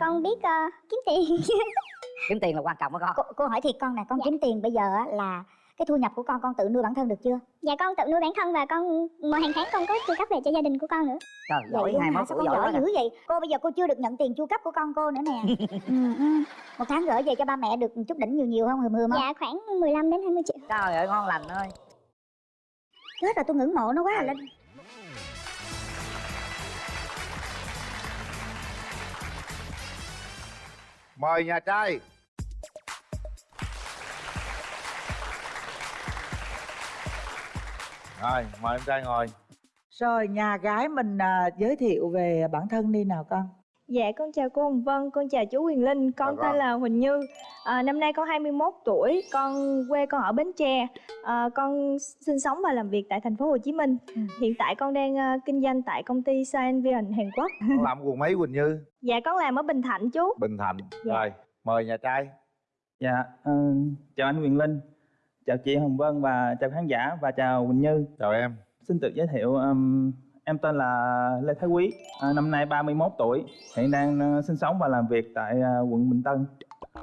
con biết uh, kiếm tiền. Kiếm tiền là quan trọng đó con. Cô, cô hỏi thiệt con nè con Dạ. kiếm tiền bây giờ á là cái thu nhập của con con tự nuôi bản thân được chưa? Dạ con tự nuôi bản thân và con mỗi hàng tháng con có chu cấp về cho gia đình của con nữa. Trời giỏi hai món tuổi giỏi giỏi dữ vậy? Cô bây giờ cô chưa được nhận tiền chu cấp của con cô nữa nè. Ừ, ừ. một tháng gửi về cho ba mẹ được chút đỉnh nhiều nhiều không hừm hừm không? Dạ khoảng 15 đến 20 triệu. Trời ơi ngon lành ơi. Chết rồi tôi ngưỡng mộ nó quá à linh mời nhà trai. Rồi mời em trai ngồi. Rồi nhà gái mình à, giới thiệu về bản thân đi nào con. Dạ con chào cô Hồng Vân, con chào chú Quyền Linh, con Chào tên con. là Huỳnh Như. À, Năm nay con 21 tuổi, con quê con ở Bến Tre à, Con sinh sống và làm việc tại thành phố Hồ Chí Minh Ừ. Hiện tại con đang à, kinh doanh tại công ty Scienvion Hàn Quốc con làm quần mấy quỳnh như Dạ con làm ở Bình Thạnh chú bình thạnh Dạ. rồi mời nhà trai Dạ, ờ, chào anh Quyền Linh, chào chị Hồng Vân và chào khán giả và chào Quỳnh Như. chào em Xin tự giới thiệu, ừm, em tên là Lê Thái Quý, à, năm nay 31 tuổi, hiện đang ờ, sinh sống và làm việc tại ờ, quận Bình Tân.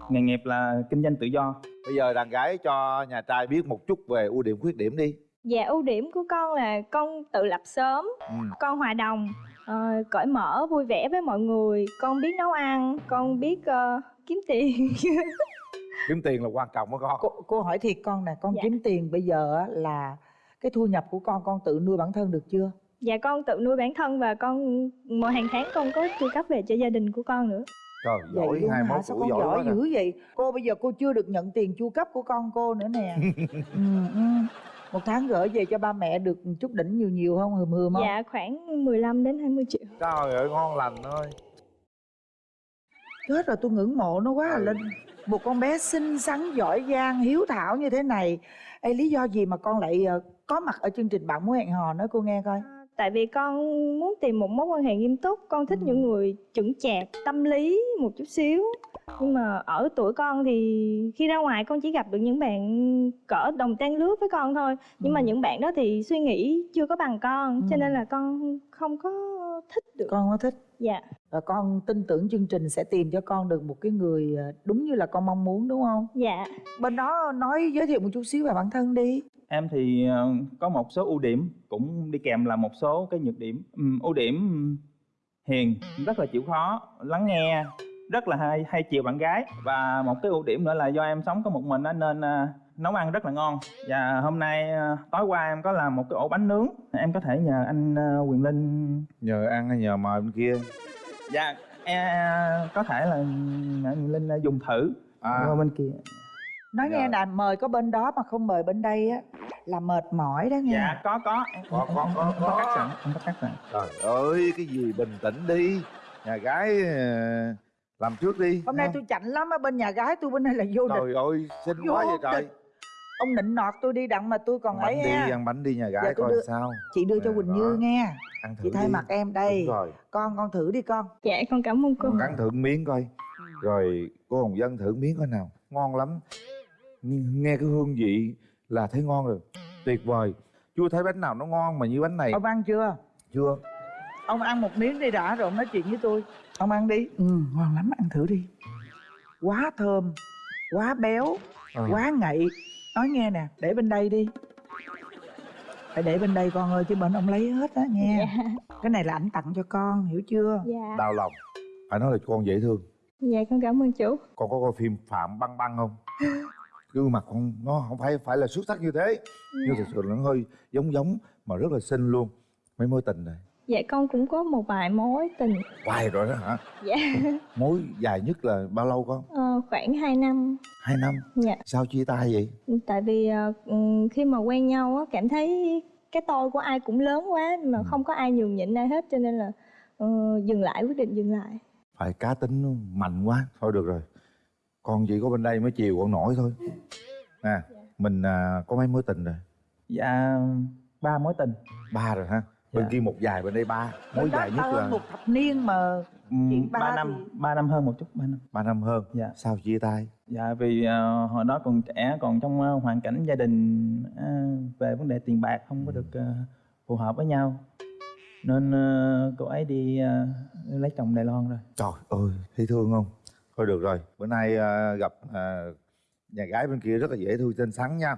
Nghề nghiệp là kinh doanh tự do. bây giờ đàn gái cho nhà trai biết một chút về ưu điểm khuyết điểm đi Dạ ưu điểm của con là con tự lập sớm, ừ. con hòa đồng, ờ, cởi mở, vui vẻ với mọi người Con biết nấu ăn, con biết ờ, kiếm tiền kiếm tiền là quan trọng đó con cô, cô hỏi thiệt con nè con Dạ. kiếm tiền bây giờ á, là cái thu nhập của con con tự nuôi bản thân được chưa Dạ con tự nuôi bản thân và con mỗi hàng tháng con có chu cấp về cho gia đình của con nữa trời vậy giỏi luôn hai hả? Món sao tuổi con giỏi giỏi dữ vậy? Cô bây giờ cô chưa được nhận tiền chu cấp của con cô nữa nè. Ừ, ừ. một tháng gửi về cho ba mẹ được chút đỉnh nhiều nhiều không? Hừm hừm không? Dạ khoảng 15 đến 20 triệu. Trời ơi ngon lành ơi. Chết rồi tôi ngưỡng mộ nó quá à. Ừ. linh một con bé xinh xắn giỏi giang hiếu thảo như thế này. Ê, lý do gì mà con lại ờ, có mặt ở chương trình bạn muốn hẹn hò nói cô nghe coi. À, Tại vì con muốn tìm một mối quan hệ nghiêm túc Con thích Ừ. những người chững chạc, tâm lý một chút xíu. Nhưng mà ở tuổi con thì khi ra ngoài con chỉ gặp được những bạn cỡ đồng trang lứa với con thôi. Nhưng mà Ừ. những bạn đó thì suy nghĩ chưa có bằng con Cho Ừ. nên là con không có thích được. Con có thích. Dạ. Và con tin tưởng chương trình sẽ tìm cho con được một cái người ờ, đúng như là con mong muốn đúng không? Dạ. Bên đó nói giới thiệu một chút xíu về bản thân đi Em thì ờ, có một số ưu điểm, cũng đi kèm là một số cái nhược điểm. Ừm, ưu điểm ừm, hiền, rất là chịu khó, lắng nghe, rất là hay, hay chiều bạn gái. Và một cái ưu điểm nữa là do em sống có một mình nên ờ, nấu ăn rất là ngon. Và hôm nay ờ, tối qua em có làm một cái ổ bánh nướng. Em có thể nhờ anh Quyền Linh nhờ ăn hay nhờ mời bên kia Dạ, em có thể là anh Quyền Linh dùng thử à bên kia. Nói Dạ. nghe nè mời có bên đó mà không mời bên đây á là mệt mỏi đó nghe. Dạ, có có. Có, có, có, có. cắt sẵn, em có cắt sẵn. trời ơi cái gì bình tĩnh đi. Nhà gái ờ, làm trước đi hôm nay tôi chạnh lắm á bên nhà gái tôi bên đây là vô địch. Trời ơi xinh Vô quá vậy trời. địch. ông nịnh nọt tôi đi đặng mà tôi còn ăn ấy đi ha ăn bánh đi nhà gái Dạ, coi đưa- sao. chị đưa cho Dạ, quỳnh đó. như nghe. Ăn thử chị thay đi. mặt em đây. Đúng rồi. Con con thử đi con. Dạ con cảm ơn cô. Cắn thử miếng coi. Rồi cô hồng dân thử miếng coi nào. Ngon lắm Nghe- nghe cái hương vị là thấy ngon rồi. Tuyệt vời. Chưa thấy bánh nào nó ngon mà như bánh này. Ông ăn chưa? Chưa. Ông ăn một miếng đi đã rồi ông nói chuyện với tôi. Ông ăn đi. Ừ ngon lắm ăn thử đi. Quá thơm quá béo Ờ. quá ngậy. Nói nghe nè để bên đây đi. Phải để bên đây con ơi chứ bên ông lấy hết á nghe. Dạ. Cái này là ảnh tặng cho con hiểu chưa? Dạ. Đau lòng. Phải nói là con dễ thương. Dạ con cảm ơn chú. Con có coi phim phạm băng băng không gương mặt con nó không phải phải là xuất sắc như thế. Nhưng thực sự là nó hơi giống giống mà rất là xinh luôn. Mấy mối tình này. Dạ con cũng có một vài mối tình. Hoài rồi đó hả? Dạ. Mối dài nhất là bao lâu con? Ờ, khoảng 2 năm. Hai năm? Dạ. Sao chia tay vậy? Tại vì ờ, ừm, khi mà quen nhau á cảm thấy cái tôi của ai cũng lớn quá mà Ừ. không có ai nhường nhịn ai hết cho nên là ờ, dừng lại quyết định dừng lại. Phải cá tính mạnh quá thôi được rồi con chỉ có bên đây mới chiều con nổi thôi nè mình à, có mấy mối tình rồi Dạ, ba mối tình. ba rồi ha bên Dạ. kia một dài bên đây ba mối Bên dài nhất là một thập niên mà Chuyện ba ba năm, thì- ba năm hơn một chút, ba năm. ba năm hơn Dạ. sao chia tay Dạ vì ờ, hồi đó còn trẻ còn trong ờ, hoàn cảnh gia đình ờ, về vấn đề tiền bạc không có được ờ, phù hợp với nhau. nên ờ, cô ấy đi ờ, lấy chồng Đài Loan rồi trời ơi thấy thương không thôi được rồi bữa nay à, gặp à, nhà gái bên kia rất là dễ thương xinh xắn nha.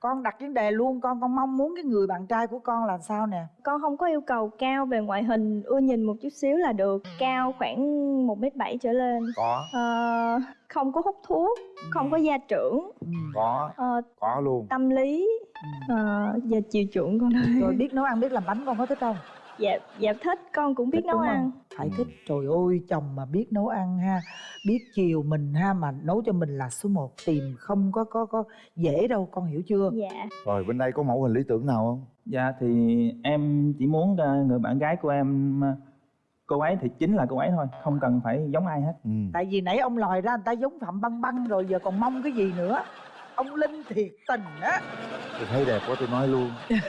Con đặt vấn đề luôn con con mong muốn cái người bạn trai của con là sao nè. Con không có yêu cầu cao về ngoại hình ưa nhìn một chút xíu là được. Cao khoảng một m bảy trở lên. Có. Ờ, không có hút thuốc không có gia trưởng. Ừ. có. Ờ, có luôn. tâm lý. Ờ, và chiều chuộng con thôi rồi biết nấu ăn biết làm bánh con có thích không dạ dạ thích con cũng biết Thích nấu ăn. Phải thích trời ơi chồng mà biết nấu ăn ha. Biết chiều mình ha mà nấu cho mình là số 1 tìm không có có có dễ đâu con hiểu chưa? Dạ. Rồi bên đây có mẫu hình lý tưởng nào không? Dạ thì em chỉ muốn ờ, người bạn gái của em ờ, cô ấy thì chính là cô ấy thôi không cần phải giống ai hết. Ừ. tại vì nãy ông lòi ra người ta giống phạm băng băng rồi giờ còn mong cái gì nữa? Ông linh thiệt tình á. Tôi thấy đẹp quá tôi nói luôn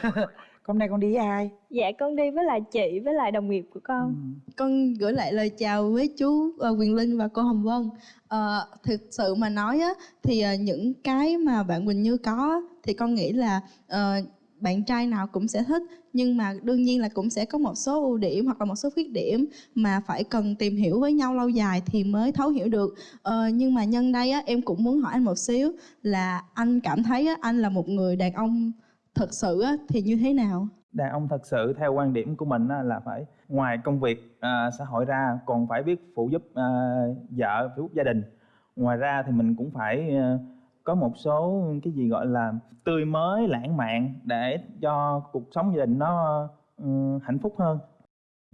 hôm nay con đi với ai dạ con đi với lại chị với lại đồng nghiệp của con Ừ. con gửi lại lời chào với chú ờ, Quyền Linh và cô Hồng Vân. Ờ, thực sự mà nói á, thì ờ, những cái mà bạn Quỳnh Như có thì con nghĩ là ờ, bạn trai nào cũng sẽ thích nhưng mà đương nhiên là cũng sẽ có một số ưu điểm hoặc là một số khuyết điểm mà phải cần tìm hiểu với nhau lâu dài thì mới thấu hiểu được Ờ, nhưng mà nhân đây á, em cũng muốn hỏi anh một xíu là anh cảm thấy á, anh là một người đàn ông thật sự thì như thế nào đàn ông thật sự theo quan điểm của mình là phải ngoài công việc à, xã hội ra còn phải biết phụ giúp à, vợ phụ giúp gia đình ngoài ra thì mình cũng phải à, có một số cái gì gọi là tươi mới lãng mạn để cho cuộc sống gia đình nó ừ, hạnh phúc hơn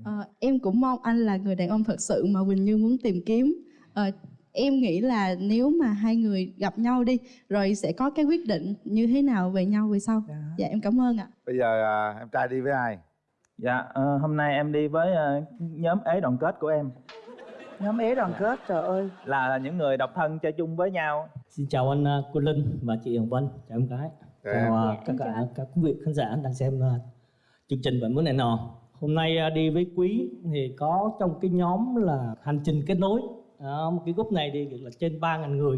Ờ, em cũng mong anh là người đàn ông thật sự mà Quỳnh Như muốn tìm kiếm. Ờ, em nghĩ là nếu mà hai người gặp nhau đi rồi sẽ có cái quyết định như thế nào về nhau về sau. Đó. Dạ em cảm ơn ạ. bây giờ à, em trai đi với ai dạ ờ, hôm nay em đi với ờ, nhóm ế đoàn kết của em nhóm ế đoàn kết trời ơi là những người độc thân chơi chung với nhau Xin chào anh uh, Cô Linh và chị Hồng Vân, chào em gái. Dạ. Chào uh, Dạ, tất em cả chào. các quý vị khán giả đang xem uh, chương trình Bạn Muốn Này Nọ. Hôm nay uh, đi với Quý thì có trong cái nhóm là hành trình kết nối. Đó, một cái group này thì được là trên 3.000 người.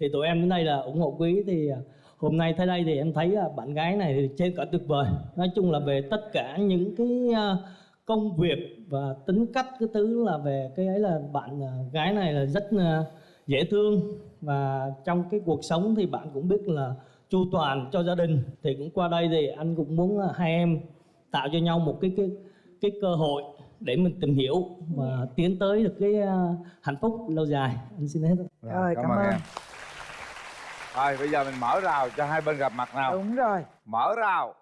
Thì tụi em đến đây là ủng hộ Quý thì à, hôm nay tới đây thì em thấy à, bạn gái này thì trên cả tuyệt vời. Nói chung là về tất cả những cái à, công việc và tính cách cái thứ là về cái ấy là bạn gái này là rất dễ thương và trong cái cuộc sống thì bạn cũng biết là chu toàn cho gia đình thì cũng qua đây thì anh cũng muốn hai em tạo cho nhau một cái cái cái cơ hội để mình tìm hiểu và tiến tới được cái ờ, hạnh phúc lâu dài. Anh xin hết. Rồi, cảm ơn. em rồi bây giờ mình mở rào cho hai bên gặp mặt nào. Đúng rồi. Mở rào.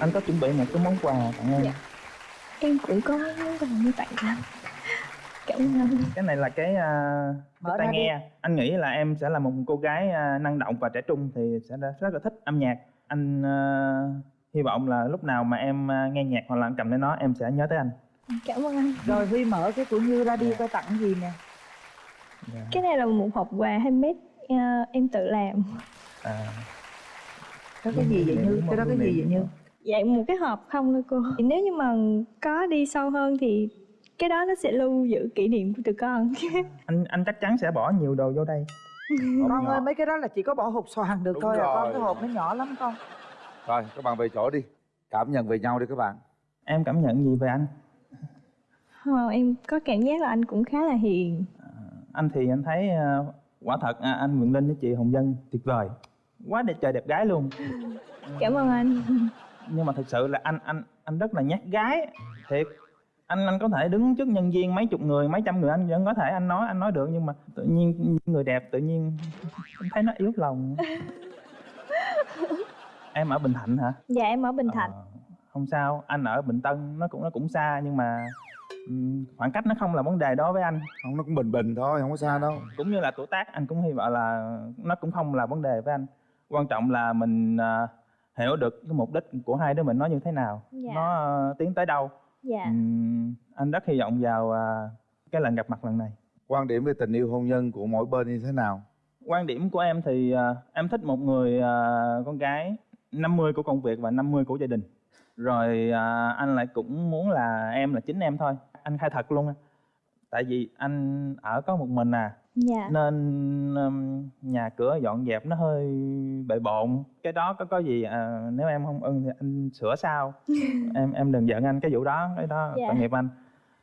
Anh có chuẩn bị một cái món quà tặng em. Dạ. em cũng có món quà như vậy lắm cảm ơn anh cái này là cái, uh, Mở cái tai ra đi. nghe. Anh nghĩ là em sẽ là một cô gái à, năng động và trẻ trung thì sẽ rất là thích âm nhạc. Anh à, hy vọng là lúc nào mà em à, nghe nhạc hoặc là cầm lên nó em sẽ nhớ tới anh. Cảm ơn anh. Rồi huy mở cái của như ra đi coi tặng gì nè. Cái này là một hộp quà handmade ờ, em tự làm. À, đó cái gì vậy như? cái đó cái gì vậy như? Dạ một cái hộp không thôi cô. Thì nếu như mà có đi sâu hơn thì cái đó nó sẽ lưu giữ kỷ niệm của tụi con. Anh anh chắc chắn sẽ bỏ nhiều đồ vô đây. Con ơi mấy cái đó là chỉ có bỏ hộp xoàn được Đúng thôi à. Con cái hộp nó nhỏ lắm con. Rồi các bạn về chỗ đi. Cảm nhận về nhau đi các bạn. Em cảm nhận gì về anh? Ờ, em có cảm giác là anh cũng khá là hiền. Anh thì anh thấy à, quả thật à, anh Nguyễn Linh với chị Hồng Dân tuyệt vời. Quá đẹp trời đẹp gái luôn. Cảm ơn anh. Nhưng mà thực sự là anh anh anh rất là nhát gái. Thiệt anh anh có thể đứng trước nhân viên mấy chục người mấy trăm người anh vẫn có thể anh nói anh nói được nhưng mà tự nhiên người đẹp tự nhiên em thấy nó yếu lòng. Em ở bình thạnh hả? Dạ em ở bình thạnh. Ờ, không sao. Anh ở bình tân nó cũng nó cũng xa nhưng mà khoảng cách nó không là vấn đề đó với anh. Không nó cũng bình bình thôi không có xa đâu. Cũng như là tuổi tác anh cũng hy vọng là nó cũng không là vấn đề với anh. Quan trọng là mình à, hiểu được cái mục đích của hai đứa mình nó như thế nào. Dạ. nó à, tiến tới đâu dạ. Ừm, anh rất hy vọng vào à, cái lần gặp mặt lần này. Quan điểm về tình yêu hôn nhân của mỗi bên như thế nào? Quan điểm của em thì à, em thích một người à, con gái 50 của công việc và 50 của gia đình. Rồi à, anh lại cũng muốn là em là chính em thôi. Anh khai thật luôn á. tại vì anh ở có một mình à dạ. Nên um, nhà cửa dọn dẹp nó hơi bề bộn. Cái đó có có gì à, nếu em không ưng thì anh sửa sau. Em em đừng giận anh cái vụ đó cái đó Dạ. tội nghiệp anh.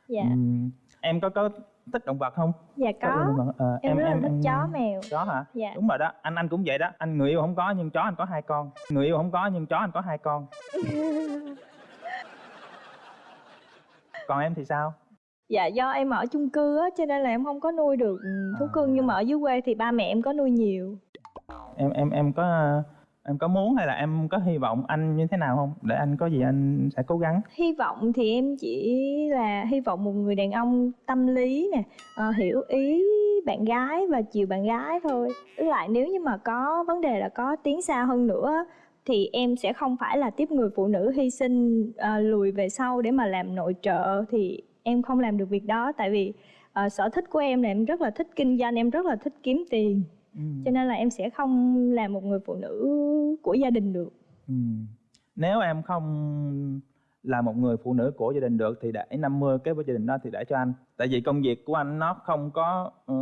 Dạ. Ừm, em có có thích động vật không? Dạ Có. có. Động vật, ờ, em, rất là thích chó mèo. Chó hả? Dạ. Đúng rồi đó anh anh cũng vậy đó. Anh người yêu không có nhưng chó anh có hai con. Người yêu không có nhưng chó anh có hai con. Còn em thì sao dạ do em ở chung cư á cho nên là em không có nuôi được thú À. cưng nhưng mà ở dưới quê thì ba mẹ em có nuôi nhiều. Em em em có em có muốn hay là em có hy vọng anh như thế nào không? Để anh có gì anh sẽ cố gắng. Hy vọng thì em chỉ là hy vọng một người đàn ông tâm lý nè ờ, hiểu ý bạn gái và chiều bạn gái thôi. Lại nếu như mà có vấn đề là có tiến xa hơn nữa thì em sẽ không phải là tiếp người phụ nữ hy sinh ờ, lùi về sau để mà làm nội trợ thì em không làm được việc đó tại vì ờ, sở thích của em là em rất là thích kinh doanh em rất là thích kiếm tiền cho nên là em sẽ không làm một người phụ nữ của gia đình được Ừ. Nếu em không là một người phụ nữ của gia đình được thì để 50 cái với gia đình đó thì để cho anh. Tại vì công việc của anh nó không có ờ,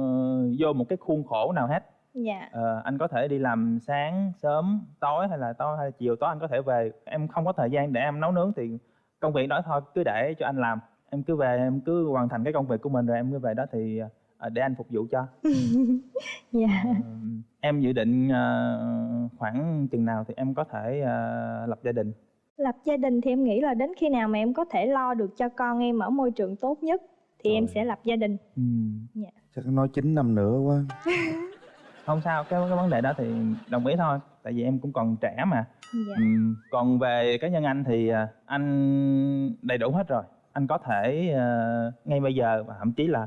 vô một cái khuôn khổ nào hết. dạ Ờ, anh có thể đi làm sáng, sớm, tối hay là tối hay là chiều tối anh có thể về. Em không có thời gian để em nấu nướng thì công việc đó thôi cứ để cho anh làm. Em cứ về em cứ hoàn thành cái công việc của mình rồi em cứ về đó thì ờ, để anh phục vụ cho. dạ Ờ, em dự định ờ, khoảng chừng nào thì em có thể ờ, lập gia đình? lập gia đình thì em nghĩ là đến khi nào mà em có thể lo được cho con em ở môi trường tốt nhất thì em Trời. sẽ lập gia đình Ừ. chắc nói 9 năm nữa quá không sao cái cái vấn đề đó thì đồng ý thôi tại vì em cũng còn trẻ mà dạ Ừm, còn về cá nhân anh thì à, anh đầy đủ hết rồi anh có thể ờ, ngay bây giờ và thậm chí là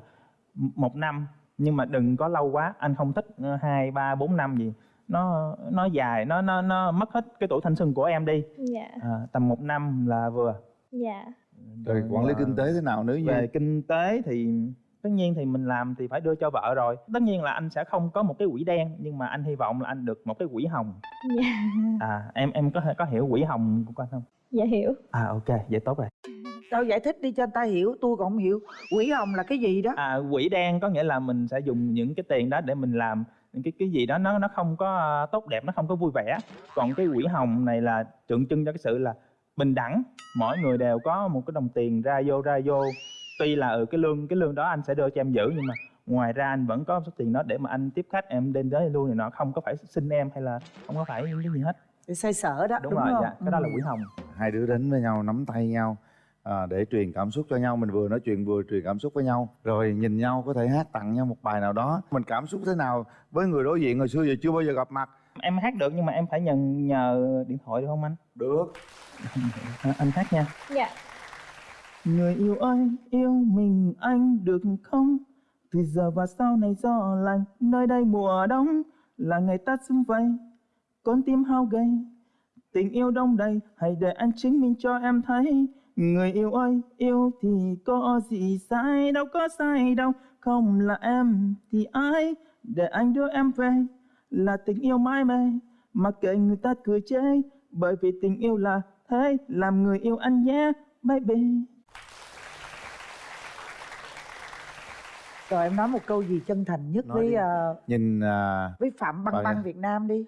một năm nhưng mà đừng có lâu quá. Anh không thích ờ, hai ba bốn năm gì. Nó nó dài nó nó nó mất hết cái tuổi thanh xuân của em đi. Dạ. À, tầm một năm là vừa. Dạ. Rồi quản lý kinh tế thế nào nếu như về kinh tế thì tất nhiên thì mình làm thì phải đưa cho vợ rồi. Tất nhiên là anh sẽ không có một cái quỹ đen nhưng mà anh hy vọng là anh được một cái quỹ hồng. Dạ. À em em có có hiểu quỹ hồng của anh không dạ hiểu. À ok vậy tốt rồi. Đâu giải thích đi cho người ta hiểu, tôi còn không hiểu. Quỹ hồng là cái gì đó? À quỹ đen có nghĩa là mình sẽ dùng những cái tiền đó để mình làm những cái cái gì đó nó nó không có tốt đẹp nó không có vui vẻ. Còn cái quỹ hồng này là tượng trưng cho cái sự là bình đẳng. Mỗi người đều có một cái đồng tiền ra vô ra vô. Tuy là ở cái lương cái lương đó anh sẽ đưa cho em giữ nhưng mà ngoài ra anh vẫn có số tiền đó để mà anh tiếp khách em đến tới luôn này nọ không có phải xin em hay là không có phải những cái gì hết Để xoay sở đó, đúng, đúng, rồi không? dạ cái đó là quỹ hồng hai đứa đến với nhau nắm tay nhau à, để truyền cảm xúc cho nhau. Mình vừa nói chuyện vừa truyền cảm xúc với nhau rồi nhìn nhau có thể hát tặng nhau một bài nào đó. Mình cảm xúc thế nào với người đối diện hồi xưa giờ chưa bao giờ gặp mặt? Em hát được nhưng mà em phải nhận nhờ điện thoại được không anh? Được. À, anh hát nha. Dạ. Người yêu ơi, yêu mình anh được không? Từ giờ và sau này gió lạnh, nơi đây mùa đông là ngày ta xung vầy, con tim hao gầy. Tình yêu đông đầy, hãy để anh chứng minh cho em thấy. Người yêu ơi, yêu thì có gì sai, đâu có sai đâu. Không là em thì ai, để anh đưa em về. Là tình yêu mãi mê, mặc kệ người ta cười chê. Bởi vì tình yêu là thế, làm người yêu anh nhé, baby. Rồi em nói một câu gì chân thành nhất Nói với đi. ờ, nhìn à, với Phạm Băng Băng. Việt Nam đi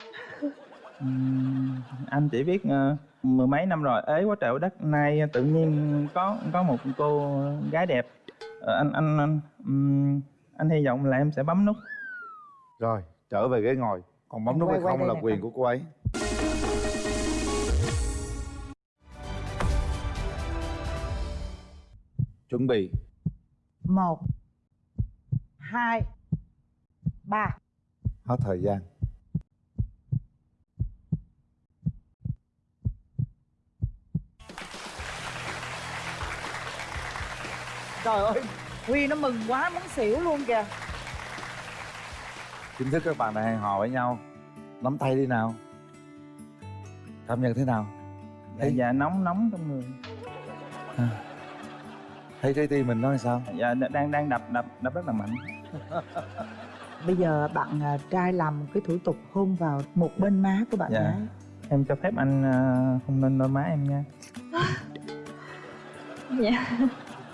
Ừm, anh chỉ biết ờ, mười mấy năm rồi. Ế quá trời quá đất nay tự nhiên có có một cô gái đẹp. Ờ, anh anh anh, ừm, anh hy vọng là em sẽ bấm nút. Rồi trở về ghế ngồi. Còn bấm Anh nút quay- hay quay không đây là nè quyền của cô ấy. Chuẩn bị. Một hai ba. Hết thời gian Trời ơi Huy nó mừng quá muốn xỉu luôn kìa. Chính thức các bạn đã hẹn hò với nhau. Nắm tay đi nào. Cảm nhận thế nào? Dạ, dạ nóng nóng trong người. Thấy trái tim mình nói sao? Dạ đang đang đập đập đập rất là mạnh. Bây giờ bạn à, trai làm cái thủ tục hôn vào một bên má của bạn Dạ. gái. Em cho phép anh ờ, không nên đôi má em nha. Dạ